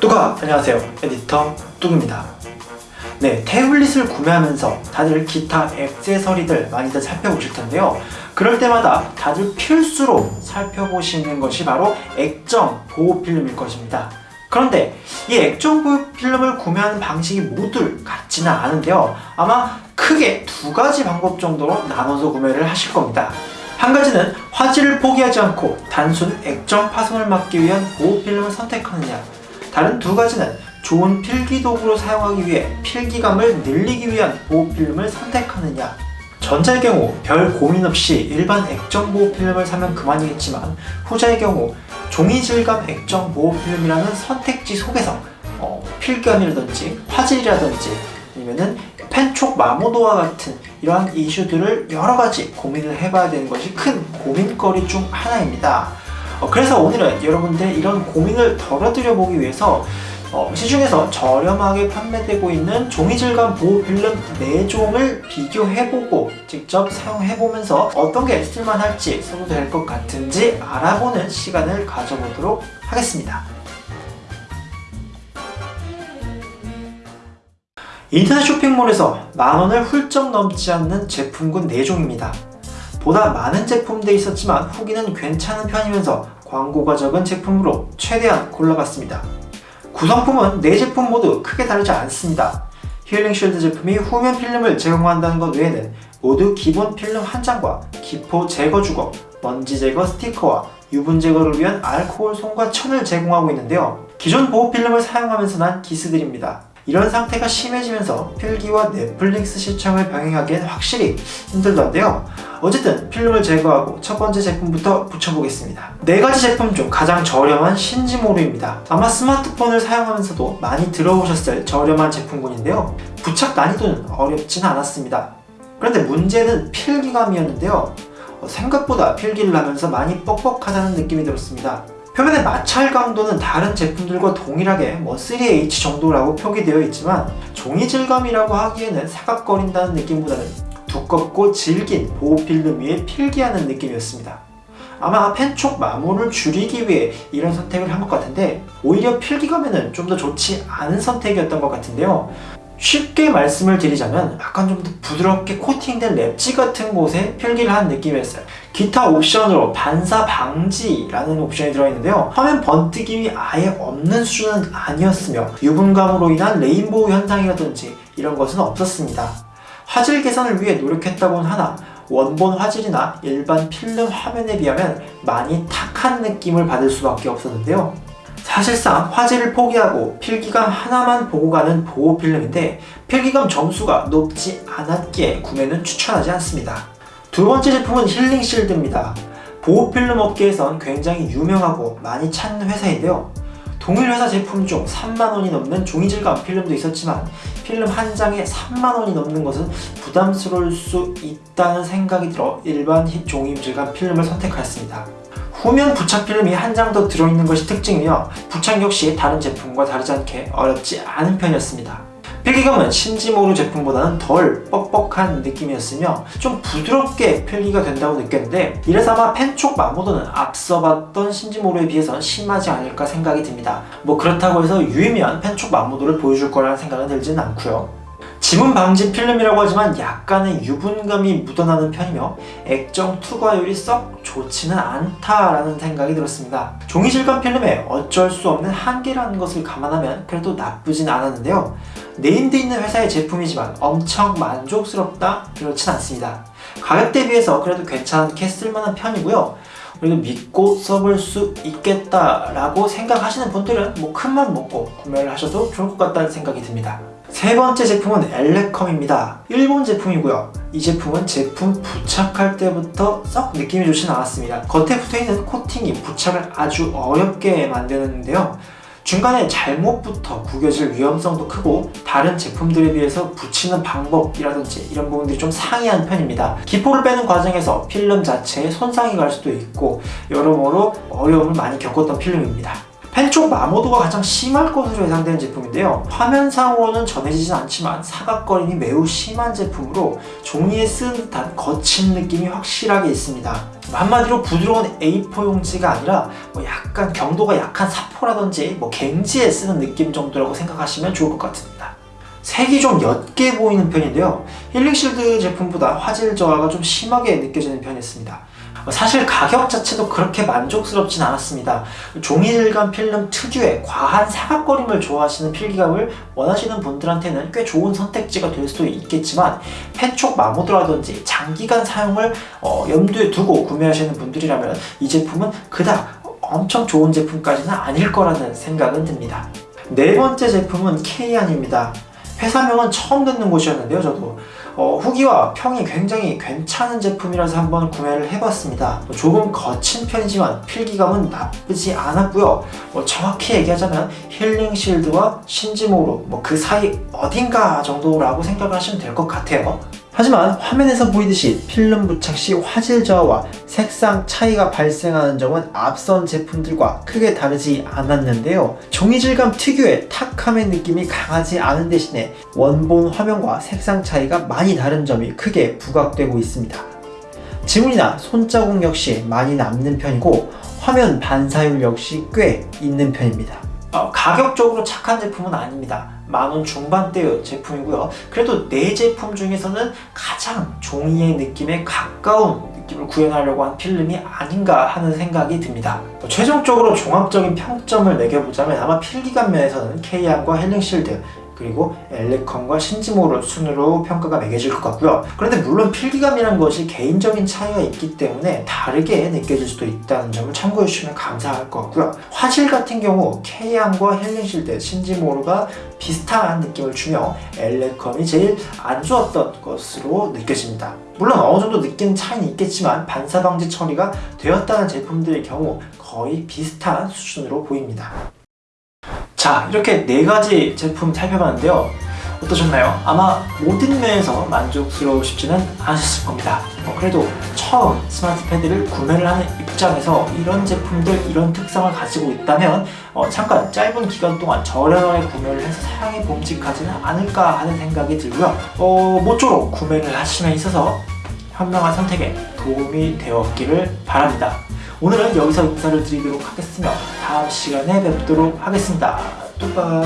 뚜가 안녕하세요. 에디터 뚝입니다. 네 태블릿을 구매하면서 다들 기타 액세서리들 많이들 살펴보실 텐데요. 그럴 때마다 다들 필수로 살펴보시는 것이 바로 액정 보호 필름일 것입니다. 그런데 이 액정 보호 필름을 구매하는 방식이 모두 같지는 않은데요. 아마 크게 두 가지 방법 정도로 나눠서 구매를 하실 겁니다 한 가지는 화질을 포기하지 않고 단순 액정 파손을 막기 위한 보호 필름을 선택하느냐. 다른 두 가지는 좋은 필기 도구로 사용하기 위해 필기감을 늘리기 위한 보호필름을 선택하느냐. 전자의 경우 별 고민 없이 일반 액정 보호 필름을 사면 그만이겠지만 후자의 경우 종이 질감 액정 보호 필름이라는 선택지 속에서 어, 필감이라든지 화질이라든지 아니면은 펜촉 마모도와 같은 이러한 이슈들을 여러 가지 고민을 해봐야 되는 것이 큰 고민거리 중 하나입니다. 어, 그래서 오늘은 여러분들 이런 고민을 덜어드려 보기 위해서 어, 시중에서 저렴하게 판매되고 있는 종이질감 보호 필름 4종을 비교해보고 직접 사용해보면서 어떤 게 쓸만할지 써도 될 것 같은지 알아보는 시간을 가져보도록 하겠습니다. 인터넷 쇼핑몰에서 만원을 훌쩍 넘지 않는 제품군 4종입니다. 보다 많은 제품들이 있었지만 후기는 괜찮은 편이면서 광고가 적은 제품으로 최대한 골라봤습니다. 구성품은 4제품 모두 크게 다르지 않습니다. 힐링 쉴드 제품이 후면 필름을 제공한다는 것 외에는 모두 기본 필름 한 장과 기포 제거 주거, 먼지 제거 스티커와 유분 제거를 위한 알코올 솜과 천을 제공하고 있는데요. 기존 보호 필름을 사용하면서 난 기스들입니다. 이런 상태가 심해지면서 필기와 넷플릭스 시청을 병행하기엔 확실히 힘들던데요. 어쨌든 필름을 제거하고 첫 번째 제품부터 붙여보겠습니다. 네 가지 제품 중 가장 저렴한 신지모루입니다. 아마 스마트폰을 사용하면서도 많이 들어보셨을 저렴한 제품군인데요. 부착 난이도는 어렵진 않았습니다. 그런데 문제는 필기감이었는데요. 생각보다 필기를 하면서 많이 뻑뻑하다는 느낌이 들었습니다. 표면의 마찰 강도는 다른 제품들과 동일하게 뭐 3H 정도라고 표기되어 있지만 종이 질감이라고 하기에는 사각거린다는 느낌보다는 두껍고 질긴 보호필름 위에 필기하는 느낌이었습니다. 아마 펜촉 마모를 줄이기 위해 이런 선택을 한 것 같은데 오히려 필기감에는 좀 더 좋지 않은 선택이었던 것 같은데요. 쉽게 말씀을 드리자면 약간 좀 더 부드럽게 코팅된 랩지 같은 곳에 필기를 한 느낌이었어요. 기타 옵션으로 반사 방지라는 옵션이 들어있는데요. 화면 번뜩임이 아예 없는 수준은 아니었으며 유분감으로 인한 레인보우 현상이라든지 이런 것은 없었습니다. 화질 개선을 위해 노력했다고는 하나 원본 화질이나 일반 필름 화면에 비하면 많이 탁한 느낌을 받을 수밖에 없었는데요. 사실상 화질을 포기하고 필기감 하나만 보고 가는 보호 필름인데 필기감 점수가 높지 않았기에 구매는 추천하지 않습니다. 두 번째 제품은 힐링 실드입니다. 보호 필름 업계에선 굉장히 유명하고 많이 찾는 회사인데요. 동일 회사 제품 중 3만원이 넘는 종이질감 필름도 있었지만 필름 한 장에 3만원이 넘는 것은 부담스러울 수 있다는 생각이 들어 일반 종이질감 필름을 선택하였습니다. 후면 부착 필름이 한 장 더 들어있는 것이 특징이며 부착 역시 다른 제품과 다르지 않게 어렵지 않은 편이었습니다. 필기감은 신지모루 제품보다는 덜 뻑뻑한 느낌이었으며 좀 부드럽게 필기가 된다고 느꼈는데 이래서 아마 펜촉 마모도는 앞서 봤던 신지모루에 비해서 심하지 않을까 생각이 듭니다. 뭐 그렇다고 해서 유의미한 펜촉 마모도를 보여줄 거라는 생각은 들지는 않고요. 지문 방지 필름이라고 하지만 약간의 유분감이 묻어나는 편이며 액정 투과율이 썩 좋지는 않다라는 생각이 들었습니다. 종이 질감 필름에 어쩔 수 없는 한계라는 것을 감안하면 그래도 나쁘진 않았는데요. named 있는 회사의 제품이지만 엄청 만족스럽다? 그렇진 않습니다. 가격 대비해서 그래도 괜찮게 쓸만한 편이고요. 그래도 믿고 써볼 수 있겠다라고 생각하시는 분들은 뭐 큰 맘 먹고 구매를 하셔도 좋을 것 같다는 생각이 듭니다. 세 번째 제품은 엘레컴입니다. 일본 제품이고요. 이 제품은 제품 부착할 때부터 썩 느낌이 좋진 않았습니다. 겉에 붙어있는 코팅이 부착을 아주 어렵게 만드는데요. 중간에 잘못부터 구겨질 위험성도 크고 다른 제품들에 비해서 붙이는 방법이라든지 이런 부분들이 좀 상이한 편입니다. 기포를 빼는 과정에서 필름 자체에 손상이 갈 수도 있고 여러모로 어려움을 많이 겪었던 필름입니다. 펜촉 마모도가 가장 심할 것으로 예상되는 제품인데요. 화면상으로는 전해지진 않지만 사각거림이 매우 심한 제품으로 종이에 쓰는 듯한 거친 느낌이 확실하게 있습니다. 한마디로 부드러운 A4 용지가 아니라 뭐 약간 경도가 약한 사포라든지 뭐 갱지에 쓰는 느낌 정도라고 생각하시면 좋을 것 같습니다. 색이 좀 옅게 보이는 편인데요. 힐링실드 제품보다 화질 저하가 좀 심하게 느껴지는 편이었습니다. 사실 가격 자체도 그렇게 만족스럽진 않았습니다. 종이 질감 필름 특유의 과한 사각거림을 좋아하시는 필기감을 원하시는 분들한테는 꽤 좋은 선택지가 될 수도 있겠지만 펜촉 마모드라든지 장기간 사용을 어, 염두에 두고 구매하시는 분들이라면 이 제품은 그닥 엄청 좋은 제품까지는 아닐 거라는 생각은 듭니다. 네 번째 제품은 K안입니다. 회사명은 처음 듣는 곳이었는데요, 저도. 어, 후기와 평이 굉장히 괜찮은 제품이라서 한번 구매를 해봤습니다. 조금 거친 편이지만 필기감은 나쁘지 않았고요. 뭐 정확히 얘기하자면 힐링 실드와 신지모로 뭐 그 사이 어딘가 정도라고 생각을 하시면 될 것 같아요. 하지만 화면에서 보이듯이 필름 부착 시 화질 저하와 색상 차이가 발생하는 점은 앞선 제품들과 크게 다르지 않았는데요. 종이 질감 특유의 탁함의 느낌이 강하지 않은 대신에 원본 화면과 색상 차이가 많이 다른 점이 크게 부각되고 있습니다. 지문이나 손자국 역시 많이 남는 편이고 화면 반사율 역시 꽤 있는 편입니다. 어, 가격적으로 착한 제품은 아닙니다. 만원 중반대의 제품이고요. 그래도 네 제품 중에서는 가장 종이의 느낌에 가까운 느낌을 구현하려고 한 필름이 아닌가 하는 생각이 듭니다. 뭐 최종적으로 종합적인 평점을 매겨보자면 아마 필기감 면에서는 케이안과 힐링쉴드 그리고 엘레컴과 신지모루 순으로 평가가 매겨질 것 같고요. 그런데 물론 필기감이란 것이 개인적인 차이가 있기 때문에 다르게 느껴질 수도 있다는 점을 참고해 주시면 감사할 것 같고요. 화질 같은 경우 케이안과 힐링쉴드, 신지모루가 비슷한 느낌을 주며 엘레컨이 제일 안 좋았던 것으로 느껴집니다. 물론 어느 정도 느끼는 차이는 있겠지만 반사 방지 처리가 되었다는 제품들의 경우 거의 비슷한 수준으로 보입니다. 자 이렇게 네 가지 제품 살펴봤는데요. 어떠셨나요? 아마 모든 면에서 만족스러우시지는 않으셨을 겁니다. 어, 그래도 처음 스마트 패드를 구매를 하는 입장에서 이런 제품들 이런 특성을 가지고 있다면 어, 잠깐 짧은 기간 동안 저렴하게 구매를 해서 사용해 봄직하지는 않을까 하는 생각이 들고요. 어, 모쪼록 구매를 하심에 있어서 현명한 선택에 도움이 되었기를 바랍니다 오늘은 여기서 인사를 드리도록 하겠으며 다음 시간에 뵙도록 하겠습니다. 뚜빠